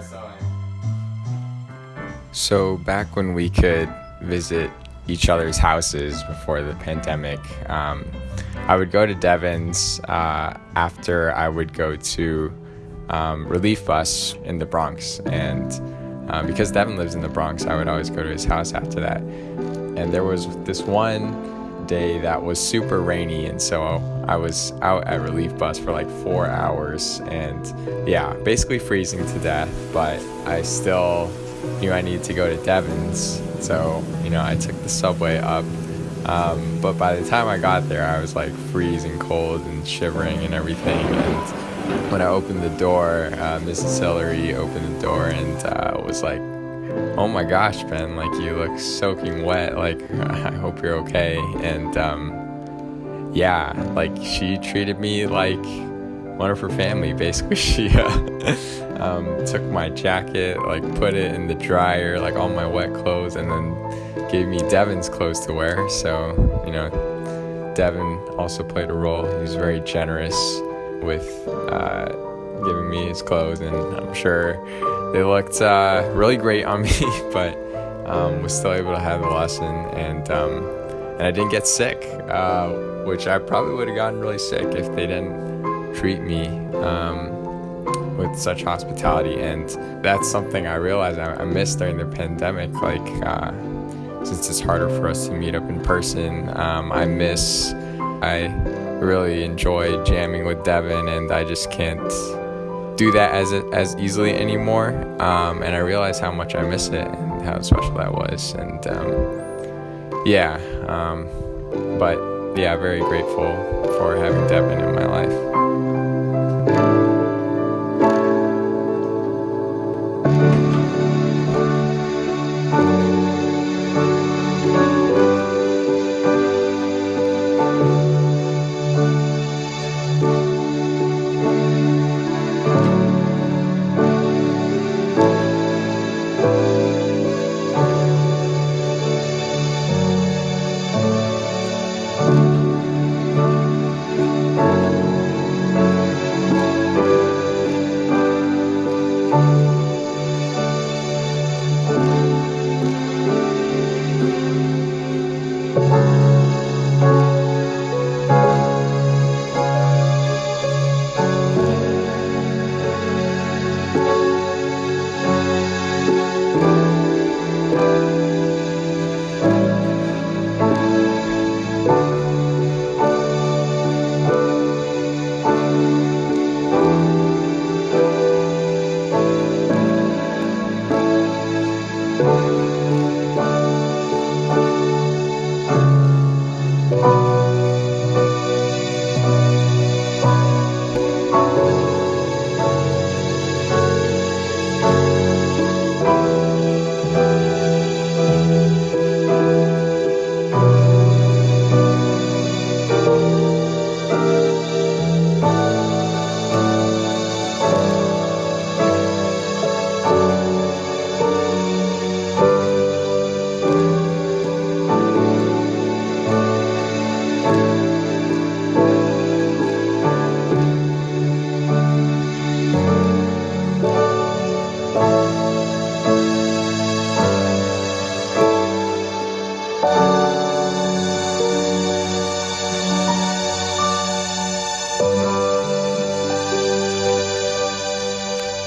I saw him. So back when we could visit each other's houses before the pandemic, um, I would go to Devin's uh, after I would go to um, Relief Bus in the Bronx. And uh, because Devin lives in the Bronx, I would always go to his house after that. And there was this one day that was super rainy, and so I was out at Relief Bus for like four hours, and yeah, basically freezing to death. But I still knew I needed to go to Devin's, so you know I took the subway up. Um, but by the time I got there, I was like freezing cold and shivering and everything. And when I opened the door, uh, Mrs. Hillary opened the door and uh, was like, "Oh my gosh, Ben! Like you look soaking wet. Like I hope you're okay." And um, yeah, like she treated me like one of her family. Basically, she uh, um, took my jacket, like put it in the dryer, like all my wet clothes, and then gave me Devin's clothes to wear. So you know, Devin also played a role. He was very generous with uh, giving me his clothes, and I'm sure they looked uh, really great on me. but um, was still able to have the lesson, and um, and I didn't get sick, uh, which I probably would have gotten really sick if they didn't treat me. Um, with such hospitality, and that's something I realized I, I missed during the pandemic. Like, uh, since it's harder for us to meet up in person, um, I miss. I really enjoy jamming with Devin, and I just can't do that as as easily anymore. Um, and I realized how much I miss it and how special that was. And um, yeah, um, but yeah, very grateful for having Devin in my life.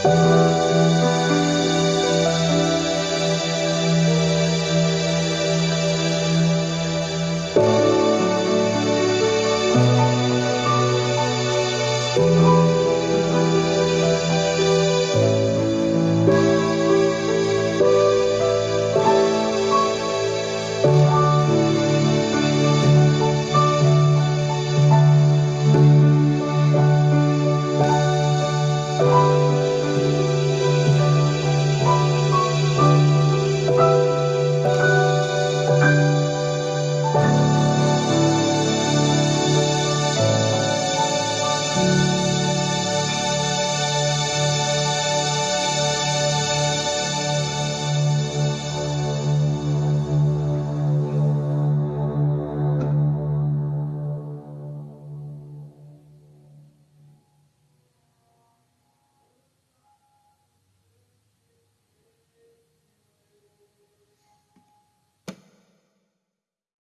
Música